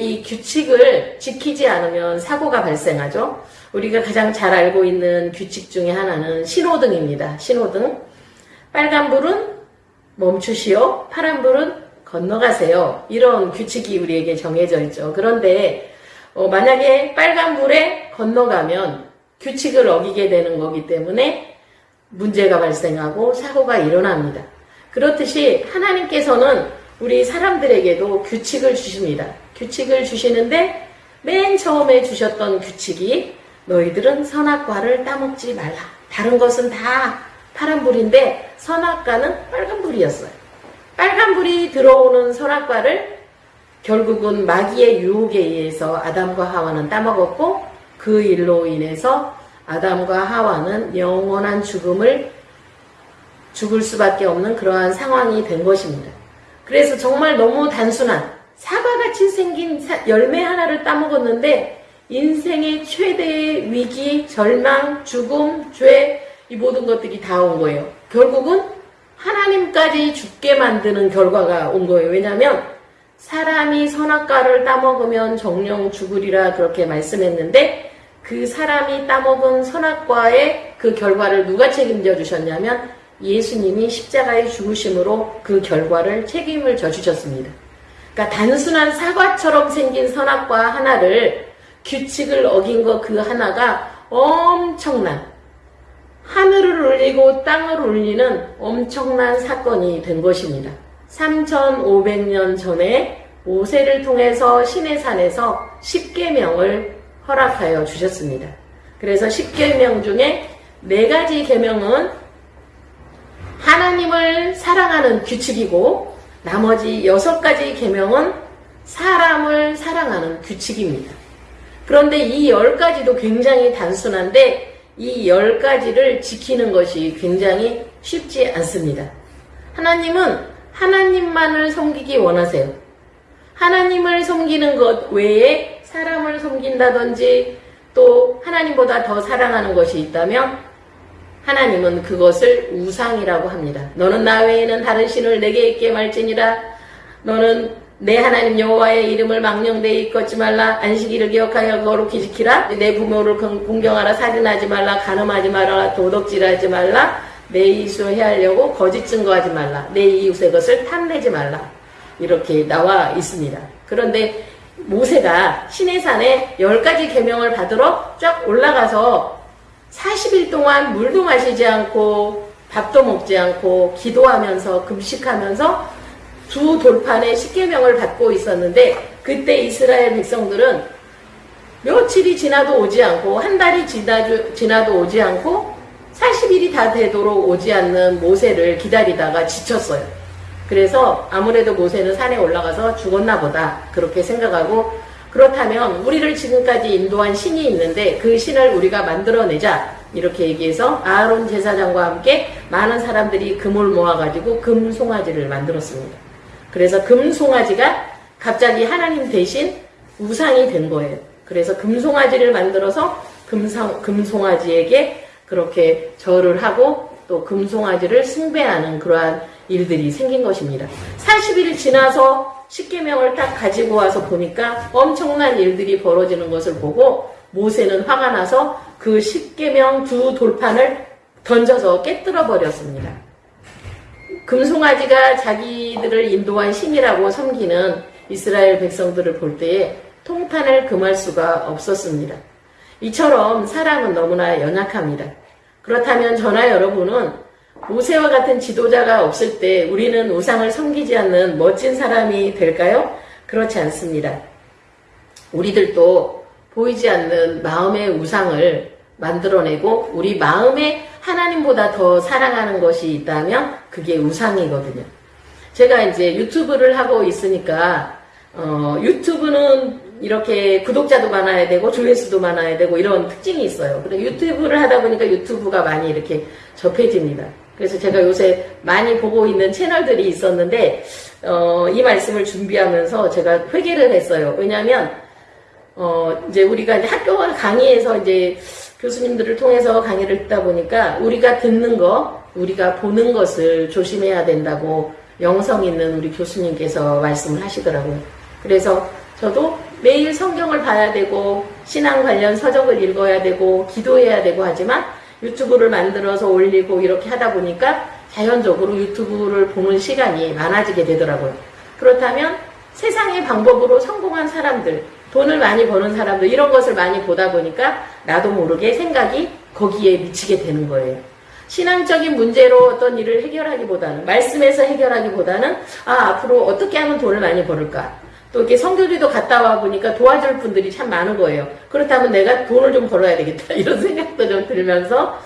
이 규칙을 지키지 않으면 사고가 발생하죠. 우리가 가장 잘 알고 있는 규칙 중에 하나는 신호등입니다. 신호등. 빨간불은 멈추시오. 파란불은 건너가세요. 이런 규칙이 우리에게 정해져 있죠. 그런데 어, 만약에 빨간불에 건너가면 규칙을 어기게 되는 거기 때문에 문제가 발생하고 사고가 일어납니다. 그렇듯이 하나님께서는 우리 사람들에게도 규칙을 주십니다. 규칙을 주시는데 맨 처음에 주셨던 규칙이 너희들은 선악과를 따먹지 말라. 다른 것은 다 파란불인데 선악과는 빨간불이었어요. 빨간불이 들어오는 선악과를 결국은 마귀의 유혹에 의해서 아담과 하와는 따먹었고 그 일로 인해서 아담과 하와는 영원한 죽음을 죽을 수밖에 없는 그러한 상황이 된 것입니다. 그래서 정말 너무 단순한 사과같이 생긴 열매 하나를 따먹었는데 인생의 최대의 위기, 절망, 죽음, 죄, 이 모든 것들이 다 온 거예요. 결국은 하나님까지 죽게 만드는 결과가 온 거예요. 왜냐하면 사람이 선악과를 따먹으면 정령 죽으리라 그렇게 말씀했는데 그 사람이 따먹은 선악과의 그 결과를 누가 책임져 주셨냐면 예수님이 십자가의 죽으심으로 그 결과를 책임을 져 주셨습니다. 그러니까 단순한 사과처럼 생긴 선악과 하나를 규칙을 어긴 것 그 하나가 엄청난 하늘을 울리고 땅을 울리는 엄청난 사건이 된 것입니다. 3500년 전에 모세를 통해서 신의 산에서 10계명을 허락하여 주셨습니다. 그래서 10계명 중에 네 가지 계명은 하나님을 사랑하는 규칙이고 나머지 여섯 가지 계명은 사람을 사랑하는 규칙입니다. 그런데 이 열 가지도 굉장히 단순한데 이 열 가지를 지키는 것이 굉장히 쉽지 않습니다. 하나님은 하나님만을 섬기기 원하세요. 하나님을 섬기는 것 외에 사람을 섬긴다든지 또 하나님보다 더 사랑하는 것이 있다면 하나님은 그것을 우상이라고 합니다. 너는 나 외에는 다른 신을 내게 있게 말지니라. 너는 내 하나님 여호와의 이름을 망령되이 잊지 말라. 안식일을 기억하여 거룩히 지키라. 내 부모를 공경하라. 살인하지 말라. 간음하지 말라. 도덕질하지 말라. 내 이웃을 해하려고 거짓 증거하지 말라. 내 이웃의 것을 탐내지 말라. 이렇게 나와 있습니다. 그런데 모세가 시내산에 열 가지 계명을 받으러 쫙 올라가서 40일 동안 물도 마시지 않고 밥도 먹지 않고 기도하면서 금식하면서 두 돌판에 십계명을 받고 있었는데 그때 이스라엘 백성들은 며칠이 지나도 오지 않고 한 달이 지나도 오지 않고 40일이 다 되도록 오지 않는 모세를 기다리다가 지쳤어요. 그래서 아무래도 모세는 산에 올라가서 죽었나 보다 그렇게 생각하고 그렇다면 우리를 지금까지 인도한 신이 있는데 그 신을 우리가 만들어내자 이렇게 얘기해서 아론 제사장과 함께 많은 사람들이 금을 모아가지고 금송아지를 만들었습니다. 그래서 금송아지가 갑자기 하나님 대신 우상이 된 거예요. 그래서 금송아지를 만들어서 금상, 금송아지에게 그렇게 절을 하고 또 금송아지를 숭배하는 그러한 일들이 생긴 것입니다. 40일 지나서 십계명을 딱 가지고 와서 보니까 엄청난 일들이 벌어지는 것을 보고 모세는 화가 나서 그 십계명 두 돌판을 던져서 깨뜨려 버렸습니다. 금송아지가 자기들을 인도한 신이라고 섬기는 이스라엘 백성들을 볼 때에 통탄을 금할 수가 없었습니다. 이처럼 사람은 너무나 연약합니다. 그렇다면 저나 여러분은 모세와 같은 지도자가 없을 때 우리는 우상을 섬기지 않는 멋진 사람이 될까요? 그렇지 않습니다. 우리들도 보이지 않는 마음의 우상을 만들어내고 우리 마음에 하나님보다 더 사랑하는 것이 있다면 그게 우상이거든요. 제가 이제 유튜브를 하고 있으니까 어, 유튜브는 이렇게 구독자도 많아야 되고 조회수도 많아야 되고 이런 특징이 있어요. 근데 유튜브를 하다 보니까 유튜브가 많이 이렇게 접해집니다. 그래서 제가 요새 많이 보고 있는 채널들이 있었는데 어, 이 말씀을 준비하면서 제가 회개를 했어요. 왜냐하면 어, 이제 우리가 이제 학교 강의에서 이제 교수님들을 통해서 강의를 듣다 보니까 우리가 듣는 거, 우리가 보는 것을 조심해야 된다고 영성 있는 우리 교수님께서 말씀을 하시더라고요. 그래서 저도 매일 성경을 봐야 되고 신앙 관련 서적을 읽어야 되고 기도해야 되고 하지만 유튜브를 만들어서 올리고 이렇게 하다 보니까 자연적으로 유튜브를 보는 시간이 많아지게 되더라고요. 그렇다면 세상의 방법으로 성공한 사람들, 돈을 많이 버는 사람들 이런 것을 많이 보다 보니까 나도 모르게 생각이 거기에 미치게 되는 거예요. 신앙적인 문제로 어떤 일을 해결하기보다는 말씀에서 해결하기보다는 아 앞으로 어떻게 하면 돈을 많이 벌을까 또 이렇게 성교지도 갔다 와 보니까 도와줄 분들이 참 많은 거예요. 그렇다면 내가 돈을 좀 벌어야 되겠다 이런 생각도 좀 들면서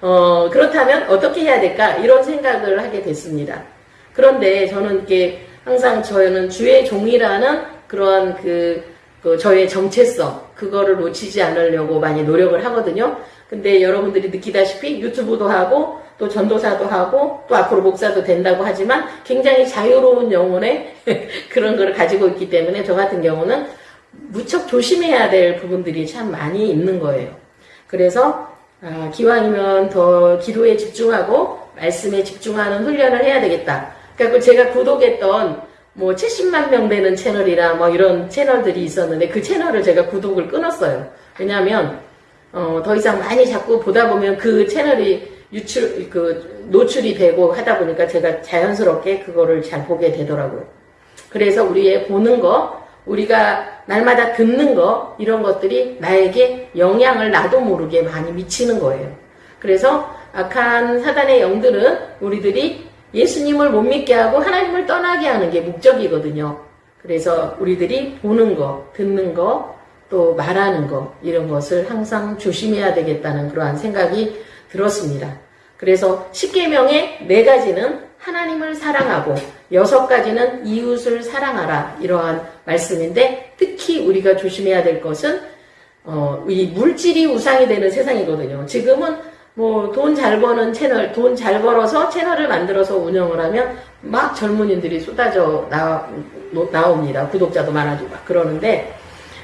어 그렇다면 어떻게 해야 될까 이런 생각을 하게 됐습니다. 그런데 저는 이렇게 항상 저는 주의 종이라는 그러한 그, 그 저의 정체성 그거를 놓치지 않으려고 많이 노력을 하거든요. 근데 여러분들이 느끼다시피 유튜브도 하고 또 전도사도 하고 또 앞으로 목사도 된다고 하지만 굉장히 자유로운 영혼의 그런 거를 가지고 있기 때문에 저 같은 경우는 무척 조심해야 될 부분들이 참 많이 있는 거예요. 그래서 아, 기왕이면 더 기도에 집중하고 말씀에 집중하는 훈련을 해야 되겠다. 그러니까 제가 구독했던 뭐 70만 명 되는 채널이라 뭐 이런 채널들이 있었는데 그 채널을 제가 구독을 끊었어요. 왜냐하면 어, 더 이상 많이 자꾸 보다 보면 그 채널이 유출, 그, 노출이 되고 하다 보니까 제가 자연스럽게 그거를 잘 보게 되더라고요. 그래서 우리의 보는 거, 우리가 날마다 듣는 거, 이런 것들이 나에게 영향을 나도 모르게 많이 미치는 거예요. 그래서 악한 사단의 영들은 우리들이 예수님을 못 믿게 하고 하나님을 떠나게 하는 게 목적이거든요. 그래서 우리들이 보는 거, 듣는 거, 또 말하는 거, 이런 것을 항상 조심해야 되겠다는 그러한 생각이 들었습니다. 그래서 10계명의 네 가지는 하나님을 사랑하고 여섯 가지는 이웃을 사랑하라 이러한 말씀인데 특히 우리가 조심해야 될 것은 어, 이 물질이 우상이 되는 세상이거든요. 지금은 뭐 돈 잘 버는 채널, 돈 잘 벌어서 채널을 만들어서 운영을 하면 막 젊은이들이 쏟아져 나, 나옵니다. 구독자도 많아지고 막 그러는데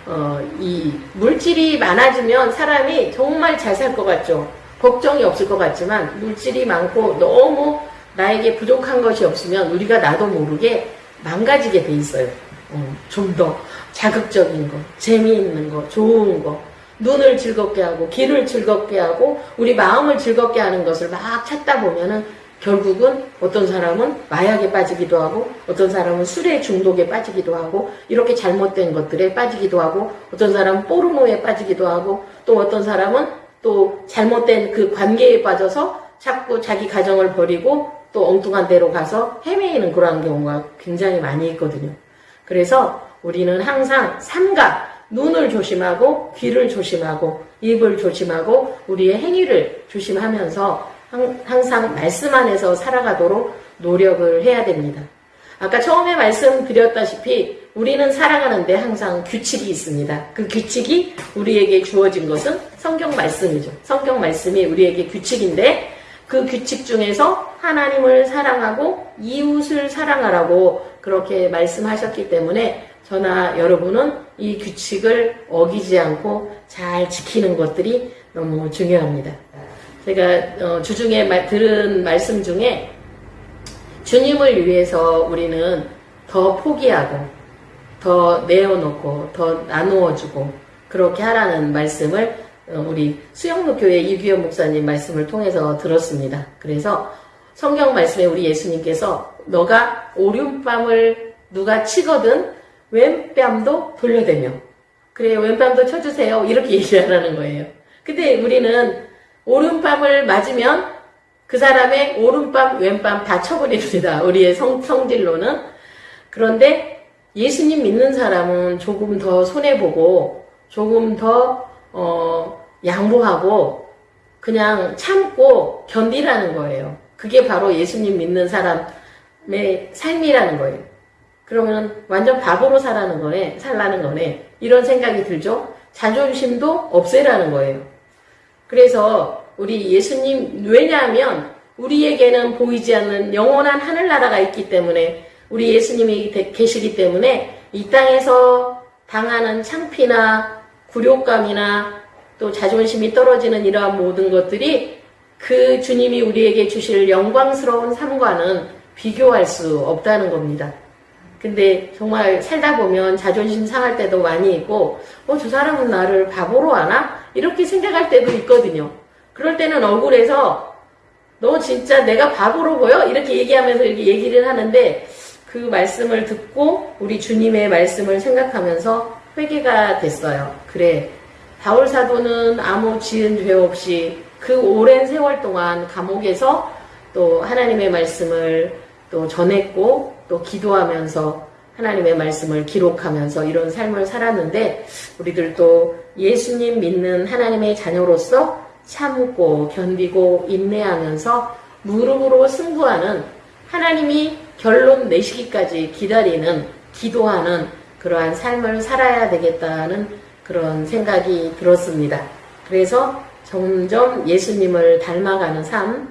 어, 이 물질이 많아지면 사람이 정말 잘 살 것 같죠. 걱정이 없을 것 같지만 물질이 많고 너무 나에게 부족한 것이 없으면 우리가 나도 모르게 망가지게 돼 있어요. 어, 좀 더 자극적인 거, 재미있는 거, 좋은 거, 눈을 즐겁게 하고 귀를 즐겁게 하고 우리 마음을 즐겁게 하는 것을 막 찾다 보면은 결국은 어떤 사람은 마약에 빠지기도 하고 어떤 사람은 술에 중독에 빠지기도 하고 이렇게 잘못된 것들에 빠지기도 하고 어떤 사람은 포르노에 빠지기도 하고 또 어떤 사람은 또 잘못된 그 관계에 빠져서 자꾸 자기 가정을 버리고 또 엉뚱한 데로 가서 헤매이는 그러한 경우가 굉장히 많이 있거든요. 그래서 우리는 항상 삼가 눈을 조심하고 귀를 조심하고 입을 조심하고 우리의 행위를 조심하면서 항상 말씀 안에서 살아가도록 노력을 해야 됩니다. 아까 처음에 말씀드렸다시피 우리는 살아가는데 항상 규칙이 있습니다. 그 규칙이 우리에게 주어진 것은 성경 말씀이죠. 성경 말씀이 우리에게 규칙인데 그 규칙 중에서 하나님을 사랑하고 이웃을 사랑하라고 그렇게 말씀하셨기 때문에 저나 여러분은 이 규칙을 어기지 않고 잘 지키는 것들이 너무 중요합니다. 제가 어, 주중에 들은 말씀 중에 주님을 위해서 우리는 더 포기하고 더 내어놓고 더 나누어주고 그렇게 하라는 말씀을 어, 우리 수영로 교회 이규현 목사님 말씀을 통해서 들었습니다. 그래서 성경 말씀에 우리 예수님께서 너가 오륜밤을 누가 치거든 왼뺨도 돌려대며 그래 왼뺨도 쳐주세요 이렇게 얘기하라는 거예요. 근데 우리는 오른밤을 맞으면 그 사람의 오른밤, 왼밤 다 쳐버립니다. 우리의 성, 성질로는. 그런데 예수님 믿는 사람은 조금 더 손해보고, 조금 더, 어, 양보하고, 그냥 참고 견디라는 거예요. 그게 바로 예수님 믿는 사람의 삶이라는 거예요. 그러면 완전 바보로 살라는 거네, 살라는 거네. 이런 생각이 들죠? 자존심도 없애라는 거예요. 그래서 우리 예수님 왜냐하면 우리에게는 보이지 않는 영원한 하늘나라가 있기 때문에 우리 예수님이 계시기 때문에 이 땅에서 당하는 창피나 굴욕감이나 또 자존심이 떨어지는 이러한 모든 것들이 그 주님이 우리에게 주실 영광스러운 삶과는 비교할 수 없다는 겁니다. 근데 정말 살다 보면 자존심 상할 때도 많이 있고, 어, 저 사람은 나를 바보로 하나? 이렇게 생각할 때도 있거든요. 그럴 때는 억울해서, 너 진짜 내가 바보로 보여? 이렇게 얘기하면서 이렇게 얘기를 하는데, 그 말씀을 듣고 우리 주님의 말씀을 생각하면서 회개가 됐어요. 그래. 바울 사도는 아무 지은 죄 없이 그 오랜 세월 동안 감옥에서 또 하나님의 말씀을 또 전했고 또 기도하면서 하나님의 말씀을 기록하면서 이런 삶을 살았는데 우리들도 예수님 믿는 하나님의 자녀로서 참고 견디고 인내하면서 무릎으로 승부하는 하나님이 결론 내시기까지 기다리는 기도하는 그러한 삶을 살아야 되겠다는 그런 생각이 들었습니다. 그래서 점점 예수님을 닮아가는 삶,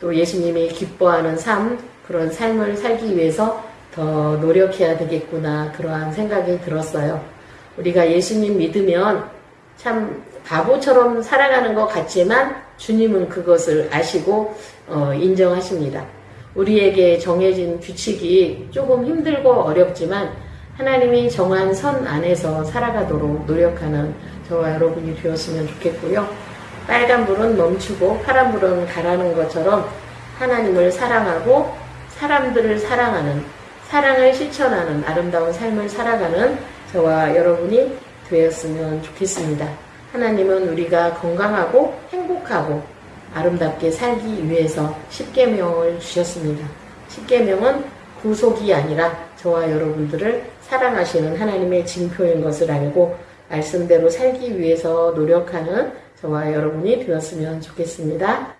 또 예수님이 기뻐하는 삶, 그런 삶을 살기 위해서 더 노력해야 되겠구나, 그러한 생각이 들었어요. 우리가 예수님 믿으면 참 바보처럼 살아가는 것 같지만 주님은 그것을 아시고 어, 인정하십니다. 우리에게 정해진 규칙이 조금 힘들고 어렵지만 하나님이 정한 선 안에서 살아가도록 노력하는 저와 여러분이 되었으면 좋겠고요. 빨간 불은 멈추고 파란 불은 가라는 것처럼 하나님을 사랑하고 사람들을 사랑하는 사랑을 실천하는 아름다운 삶을 살아가는 저와 여러분이 되었으면 좋겠습니다. 하나님은 우리가 건강하고 행복하고 아름답게 살기 위해서 십계명을 주셨습니다. 십계명은 구속이 아니라 저와 여러분들을 사랑하시는 하나님의 징표인 것을 알고 말씀대로 살기 위해서 노력하는 저와 여러분이 되었으면 좋겠습니다.